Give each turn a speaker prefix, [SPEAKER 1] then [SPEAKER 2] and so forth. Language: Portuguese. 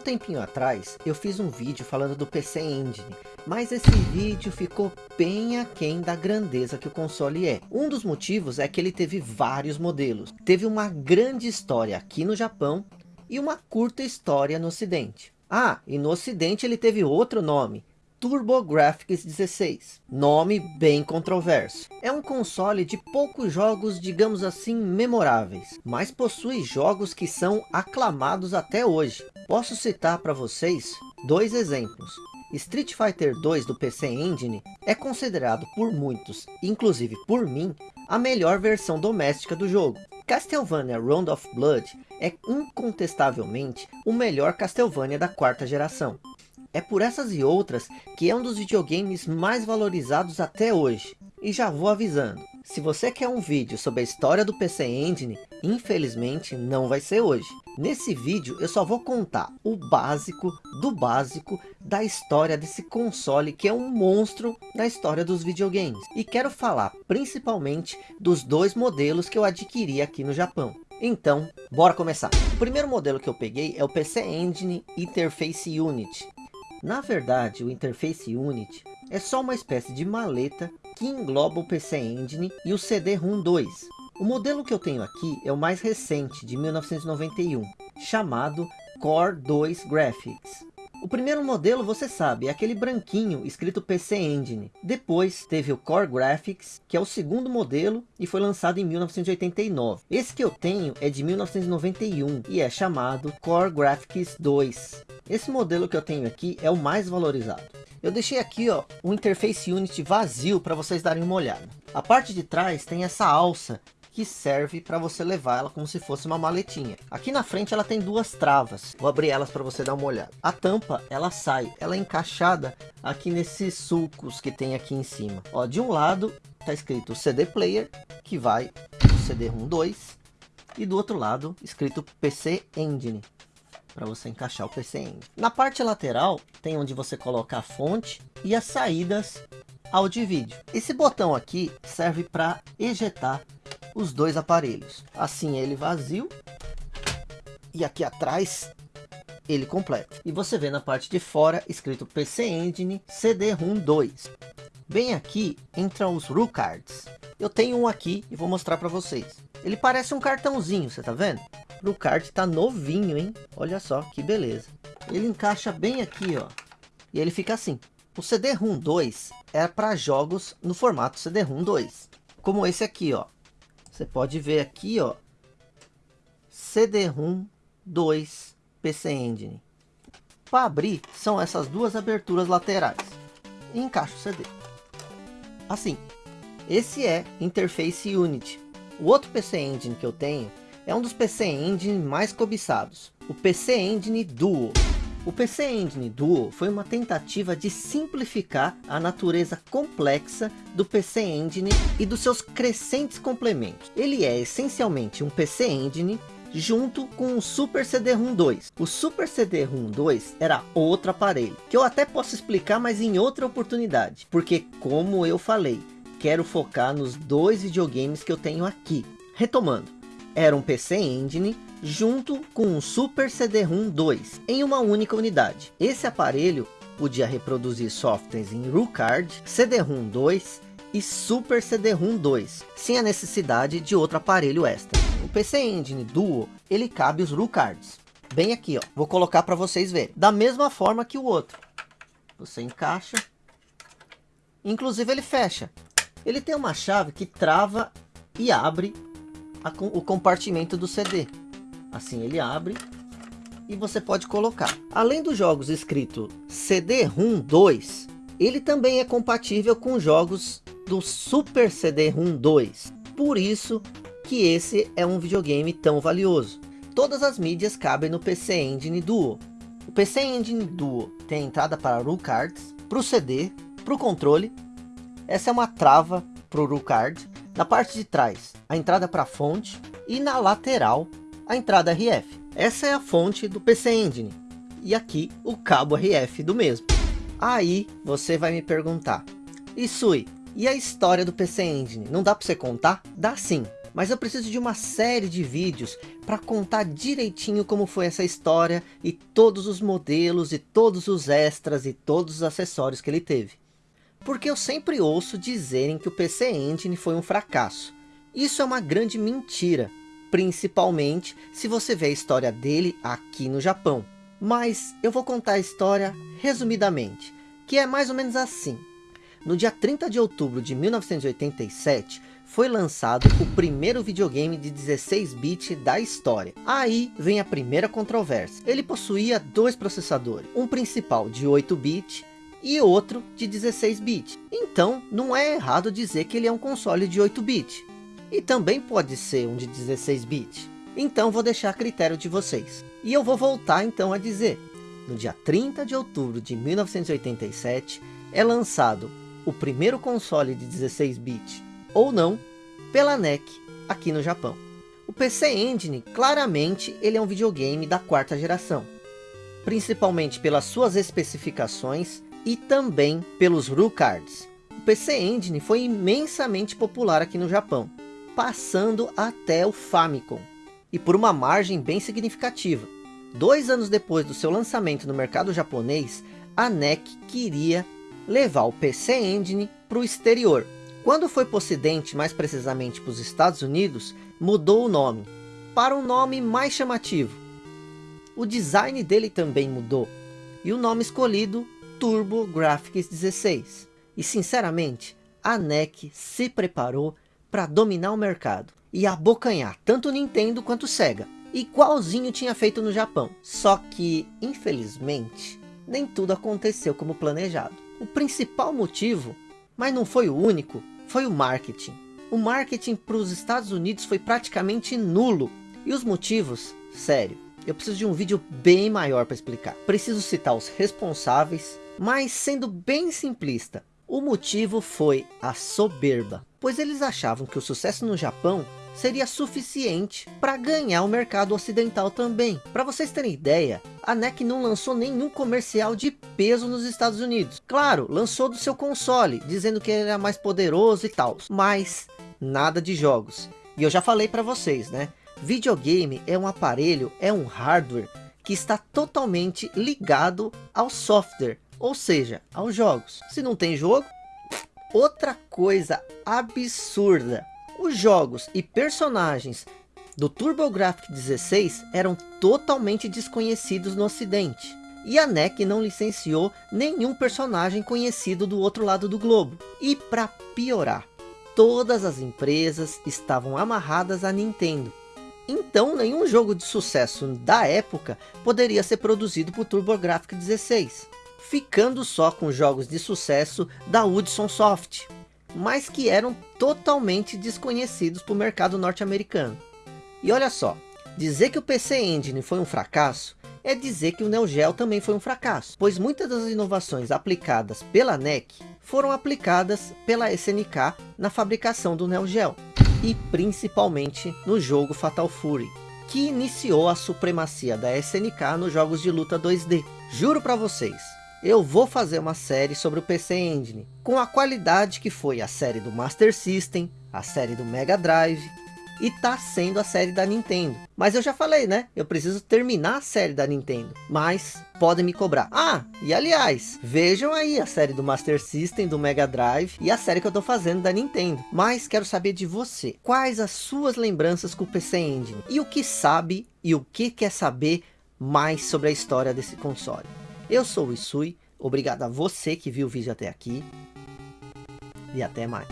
[SPEAKER 1] um tempinho atrás, eu fiz um vídeo falando do PC Engine, mas esse vídeo ficou bem aquém da grandeza que o console é. Um dos motivos é que ele teve vários modelos, teve uma grande história aqui no Japão e uma curta história no ocidente. Ah, e no ocidente ele teve outro nome, TurboGrafx 16, nome bem controverso. É um console de poucos jogos, digamos assim, memoráveis, mas possui jogos que são aclamados até hoje. Posso citar para vocês dois exemplos. Street Fighter 2 do PC Engine é considerado por muitos, inclusive por mim, a melhor versão doméstica do jogo. Castlevania Round of Blood é incontestavelmente o melhor Castlevania da quarta geração. É por essas e outras que é um dos videogames mais valorizados até hoje. E já vou avisando, se você quer um vídeo sobre a história do PC Engine, infelizmente não vai ser hoje. Nesse vídeo eu só vou contar o básico do básico da história desse console que é um monstro na história dos videogames. E quero falar principalmente dos dois modelos que eu adquiri aqui no Japão. Então, bora começar. O primeiro modelo que eu peguei é o PC Engine Interface Unit. Na verdade, o Interface Unit é só uma espécie de maleta que engloba o PC Engine e o CD-ROM 2. O modelo que eu tenho aqui é o mais recente, de 1991, chamado Core 2 Graphics. O primeiro modelo, você sabe, é aquele branquinho escrito PC Engine. Depois teve o Core Graphics, que é o segundo modelo e foi lançado em 1989. Esse que eu tenho é de 1991 e é chamado Core Graphics 2. Esse modelo que eu tenho aqui é o mais valorizado. Eu deixei aqui ó, um Interface Unit vazio para vocês darem uma olhada. A parte de trás tem essa alça que serve para você levar ela como se fosse uma maletinha. Aqui na frente ela tem duas travas. Vou abrir elas para você dar uma olhada. A tampa, ela sai, ela é encaixada aqui nesses sulcos que tem aqui em cima. Ó, de um lado tá escrito CD Player, que vai o CD-ROM 2. E do outro lado, escrito PC Engine, para você encaixar o PC Engine. Na parte lateral, tem onde você coloca a fonte e as saídas áudio e vídeo. Esse botão aqui serve para ejetar os dois aparelhos. Assim ele vazio. E aqui atrás ele completo. E você vê na parte de fora escrito PC Engine CD-ROM 2. Bem aqui entram os RU cards. Eu tenho um aqui e vou mostrar para vocês. Ele parece um cartãozinho, você tá vendo? O card tá novinho, hein? Olha só que beleza. Ele encaixa bem aqui, ó. E ele fica assim. O CD-ROM 2 é para jogos no formato CD-ROM 2. Como esse aqui, ó. Você pode ver aqui, ó, CD-ROM 2 PC Engine. Para abrir, são essas duas aberturas laterais. E encaixa o CD. Assim, esse é Interface Unit. O outro PC Engine que eu tenho é um dos PC Engine mais cobiçados, o PC Engine Duo. O PC Engine Duo foi uma tentativa de simplificar a natureza complexa do PC Engine e dos seus crescentes complementos. Ele é essencialmente um PC Engine junto com o Super CD-ROM 2. O Super CD-ROM 2 era outro aparelho, que eu até posso explicar, mas em outra oportunidade. Porque, como eu falei, quero focar nos dois videogames que eu tenho aqui. Retomando, era um PC Engine junto com um Super CD-ROM 2 em uma única unidade. Esse aparelho podia reproduzir softwares em RuCard, CD-ROM 2 e Super CD-ROM 2, sem a necessidade de outro aparelho extra. O PC Engine Duo, ele cabe os RuCards. Bem aqui, ó. Vou colocar para vocês verem. Da mesma forma que o outro. Você encaixa. Inclusive ele fecha. Ele tem uma chave que trava e abre a, o compartimento do CD. Assim ele abre e você pode colocar. Além dos jogos escrito CD-ROM 2, ele também é compatível com jogos do Super CD-ROM 2. Por isso que esse é um videogame tão valioso. Todas as mídias cabem no PC Engine Duo. O PC Engine Duo tem entrada para RU Cards, para o CD, para o controle. Essa é uma trava para o RU Card. Na parte de trás, a entrada para a fonte. E na lateral, a entrada RF. Essa é a fonte do PC Engine. E aqui o cabo RF do mesmo. Aí você vai me perguntar. Isui, e a história do PC Engine? Não dá para você contar? Dá sim. Mas eu preciso de uma série de vídeos para contar direitinho como foi essa história e todos os modelos e todos os extras e todos os acessórios que ele teve. Porque eu sempre ouço dizerem que o PC Engine foi um fracasso. Isso é uma grande mentira, principalmente se você vê a história dele aqui no Japão. Mas eu vou contar a história resumidamente, que é mais ou menos assim. No dia 30 de outubro de 1987, foi lançado o primeiro videogame de 16-bit da história. Aí vem a primeira controvérsia. Ele possuía dois processadores, um principal de 8-bit e outro de 16-bit. Então, não é errado dizer que ele é um console de 8-bit. E também pode ser um de 16-bit. Então vou deixar a critério de vocês. E eu vou voltar então a dizer. No dia 30 de outubro de 1987, é lançado o primeiro console de 16-bit ou não, pela NEC aqui no Japão. O PC Engine, claramente, ele é um videogame da quarta geração. Principalmente pelas suas especificações e também pelos rule cards. O PC Engine foi imensamente popular aqui no Japão, passando até o Famicom. E por uma margem bem significativa. Dois anos depois do seu lançamento no mercado japonês, a NEC queria levar o PC Engine para o exterior, quando foi para o ocidente, mais precisamente para os Estados Unidos, mudou o nome, para um nome mais chamativo. O design dele também mudou, e o nome escolhido, Turbo Graphics 16. E sinceramente, a NEC se preparou para dominar o mercado, e abocanhar tanto Nintendo quanto Sega, igualzinho tinha feito no Japão. Só que, infelizmente, nem tudo aconteceu como planejado. O principal motivo mas não foi o único, foi o marketing. O marketing para os Estados Unidos foi praticamente nulo. E os motivos? Sério, eu preciso de um vídeo bem maior para explicar. Preciso citar os responsáveis, mas sendo bem simplista. O motivo foi a soberba, pois eles achavam que o sucesso no Japão seria suficiente para ganhar o mercado ocidental também. Para vocês terem ideia, a NEC não lançou nenhum comercial de peso nos Estados Unidos. Claro, lançou do seu console, dizendo que ele era mais poderoso e tal, mas nada de jogos. E eu já falei para vocês, né? Videogame é um aparelho, é um hardware que está totalmente ligado ao software, ou seja, aos jogos. Se não tem jogo, outra coisa absurda os jogos e personagens do TurboGrafx 16 eram totalmente desconhecidos no ocidente. E a NEC não licenciou nenhum personagem conhecido do outro lado do globo. E para piorar, todas as empresas estavam amarradas à Nintendo. Então nenhum jogo de sucesso da época poderia ser produzido por TurboGrafx 16. Ficando só com jogos de sucesso da Hudson Soft mas que eram totalmente desconhecidos para o mercado norte-americano. E olha só, dizer que o PC Engine foi um fracasso, é dizer que o Neo Geo também foi um fracasso, pois muitas das inovações aplicadas pela NEC foram aplicadas pela SNK na fabricação do Neo Geo, e principalmente no jogo Fatal Fury, que iniciou a supremacia da SNK nos jogos de luta 2D. Juro para vocês, eu vou fazer uma série sobre o PC Engine, com a qualidade que foi a série do Master System, a série do Mega Drive, e tá sendo a série da Nintendo. Mas eu já falei, né? Eu preciso terminar a série da Nintendo. Mas podem me cobrar. Ah, e aliás, vejam aí a série do Master System, do Mega Drive e a série que eu tô fazendo da Nintendo. Mas quero saber de você. Quais as suas lembranças com o PC Engine? E o que sabe e o que quer saber mais sobre a história desse console? Eu sou o Isui, obrigado a você que viu o vídeo até aqui. E até mais.